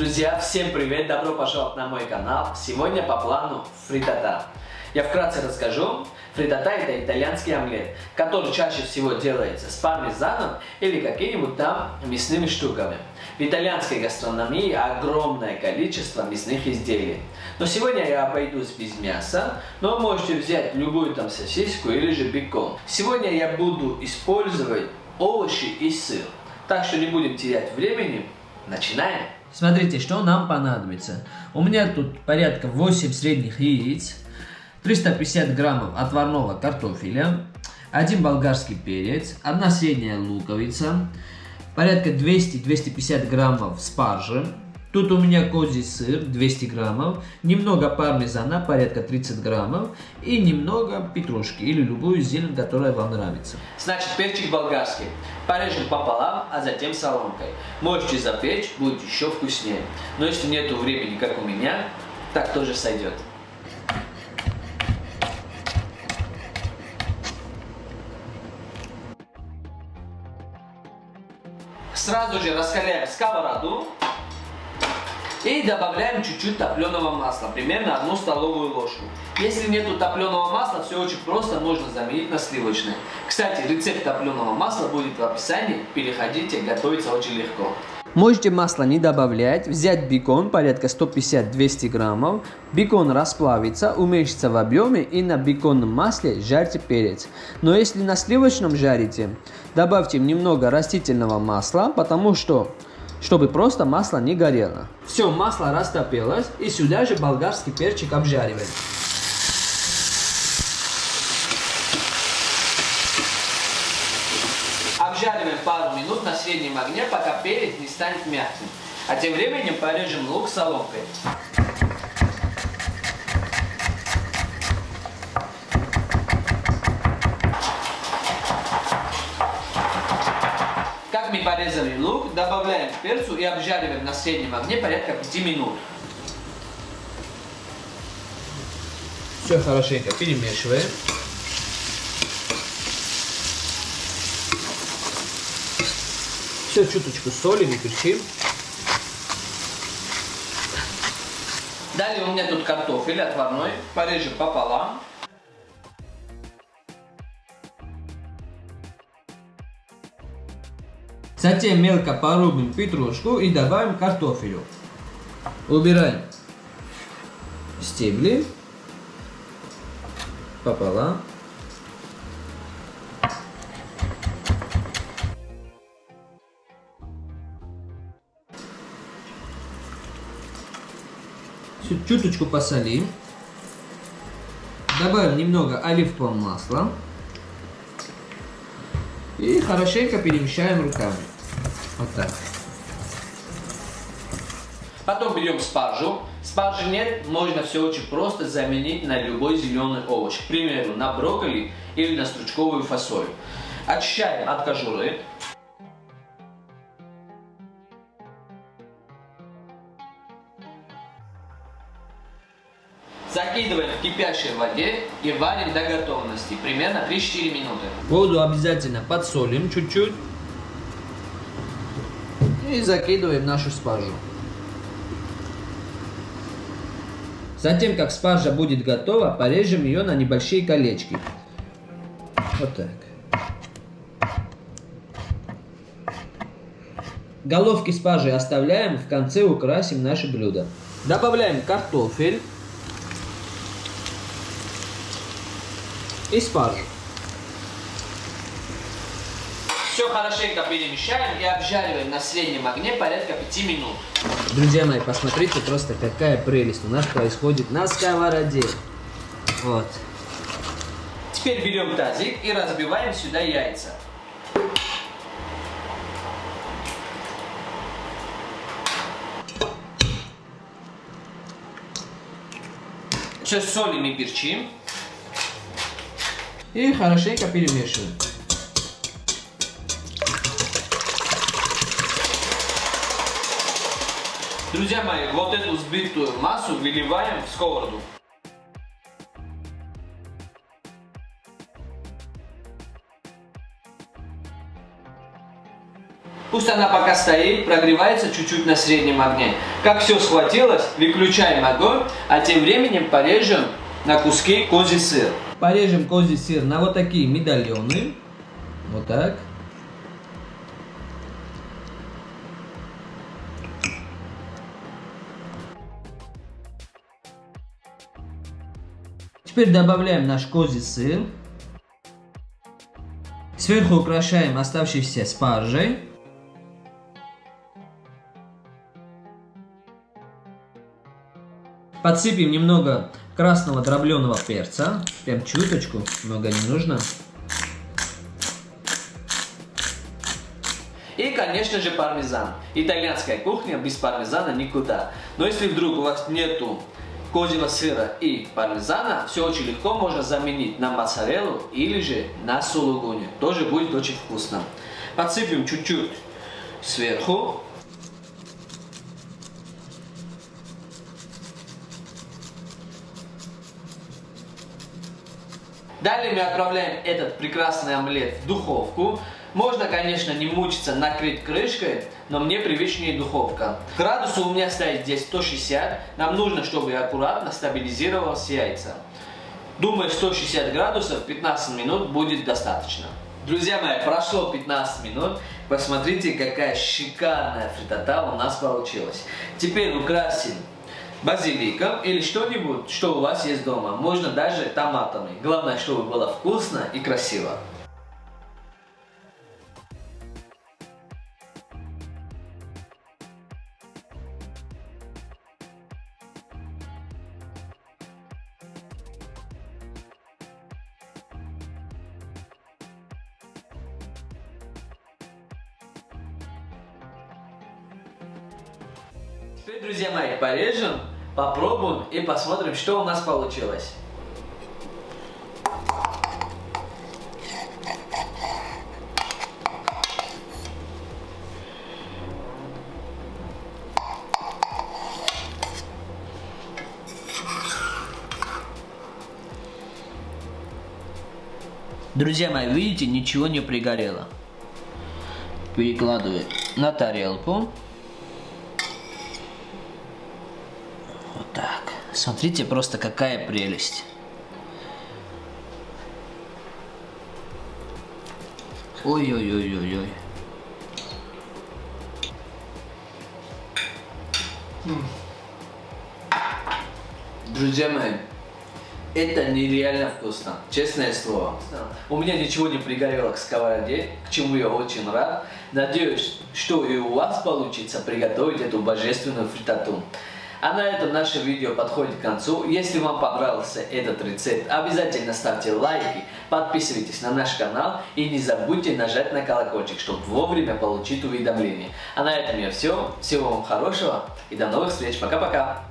Друзья, всем привет! Добро пожаловать на мой канал. Сегодня по плану фритата. Я вкратце расскажу. Фритата это итальянский омлет, который чаще всего делается с пармезаном или какими-нибудь там мясными штуками. В итальянской гастрономии огромное количество мясных изделий. Но сегодня я обойдусь без мяса, но можете взять любую там сосиску или же бекон. Сегодня я буду использовать овощи и сыр. Так что не будем терять времени. Начинаем! Смотрите, что нам понадобится. У меня тут порядка 8 средних яиц, 350 граммов отварного картофеля, один болгарский перец, одна средняя луковица, порядка 200-250 граммов спаржи, Тут у меня козий сыр 200 граммов, немного пармезана порядка 30 граммов и немного петрушки или любую зелень, которая вам нравится. Значит, перчик болгарский. Порежем пополам, а затем соломкой. Можете запечь, будет еще вкуснее. Но если нету времени, как у меня, так тоже сойдет. Сразу же раскаляем сковороду и добавляем чуть-чуть топленого масла, примерно одну столовую ложку. Если нету топленого масла, все очень просто, можно заменить на сливочное. Кстати, рецепт топленого масла будет в описании, переходите, готовится очень легко. Можете масло не добавлять, взять бекон порядка 150-200 граммов, бекон расплавится, уменьшится в объеме и на беконном масле жарьте перец. Но если на сливочном жарите, добавьте немного растительного масла, потому что чтобы просто масло не горело. Все, масло растопилось и сюда же болгарский перчик обжариваем. Обжариваем пару минут на среднем огне, пока перец не станет мягким. А тем временем порежем лук соломкой. Как мы порезали лук, добавляем перцу и обжариваем на среднем огне порядка 5 минут. Все хорошенько перемешиваем. Все чуточку соли и перчим. Далее у меня тут картофель отварной, порежем пополам. Затем мелко порубим петрушку и добавим картофелю. Убираем стебли пополам. чуточку посолим. Добавим немного оливкового масла. И хорошенько перемещаем руками. Вот так. Потом берем спаржу. Спаржи нет, можно все очень просто заменить на любой зеленый овощ. К примеру, на брокколи или на стручковую фасоль. Очищаем от кожуры. Закидываем в кипящей воде и варим до готовности, примерно 3-4 минуты. Воду обязательно подсолим чуть-чуть. И закидываем нашу спаржу. Затем, как спаржа будет готова, порежем ее на небольшие колечки. Вот так. Головки спаржи оставляем, в конце украсим наше блюдо. Добавляем картофель. и спаржу. Все хорошенько перемещаем и обжариваем на среднем огне порядка 5 минут. Друзья мои, посмотрите просто какая прелесть у нас происходит на сковороде. Вот. Теперь берем тазик и разбиваем сюда яйца. Сейчас солим и перчим. И хорошенько перемешиваем. Друзья мои, вот эту взбитую массу выливаем в сковороду. Пусть она пока стоит, прогревается чуть-чуть на среднем огне. Как все схватилось, выключаем огонь, а тем временем порежем на куски козий сыр. Порежем козий сыр на вот такие медальоны. Вот так. Теперь добавляем наш козий сыр. Сверху украшаем оставшейся спаржей. Подсыпем немного красного дробленого перца. Прям чуточку, много не нужно. И, конечно же, пармезан. Итальянская кухня без пармезана никуда. Но если вдруг у вас нету козьего сыра и пармезана, все очень легко можно заменить на моцареллу или же на сулугуни. Тоже будет очень вкусно. Подсыпем чуть-чуть сверху. Далее мы отправляем этот прекрасный омлет в духовку. Можно, конечно, не мучиться накрыть крышкой, но мне привычнее духовка. Градус у меня стоит здесь 160. Нам нужно, чтобы аккуратно стабилизировалось яйца. Думаю, 160 градусов 15 минут будет достаточно. Друзья мои, прошло 15 минут. Посмотрите, какая шикарная фритата у нас получилась. Теперь украсим базиликом или что-нибудь, что у вас есть дома. Можно даже томатами. Главное, чтобы было вкусно и красиво. Теперь, друзья мои, порежем, попробуем и посмотрим, что у нас получилось. Друзья мои, видите, ничего не пригорело. Перекладываю на тарелку. Смотрите просто какая прелесть. Ой-ой-ой-ой-ой. Друзья мои, это нереально вкусно, честное слово. У меня ничего не пригорело к сковороде, к чему я очень рад. Надеюсь, что и у вас получится приготовить эту божественную фритату. А на этом наше видео подходит к концу. Если вам понравился этот рецепт, обязательно ставьте лайки, подписывайтесь на наш канал и не забудьте нажать на колокольчик, чтобы вовремя получить уведомления. А на этом я все. Всего вам хорошего и до новых встреч. Пока-пока.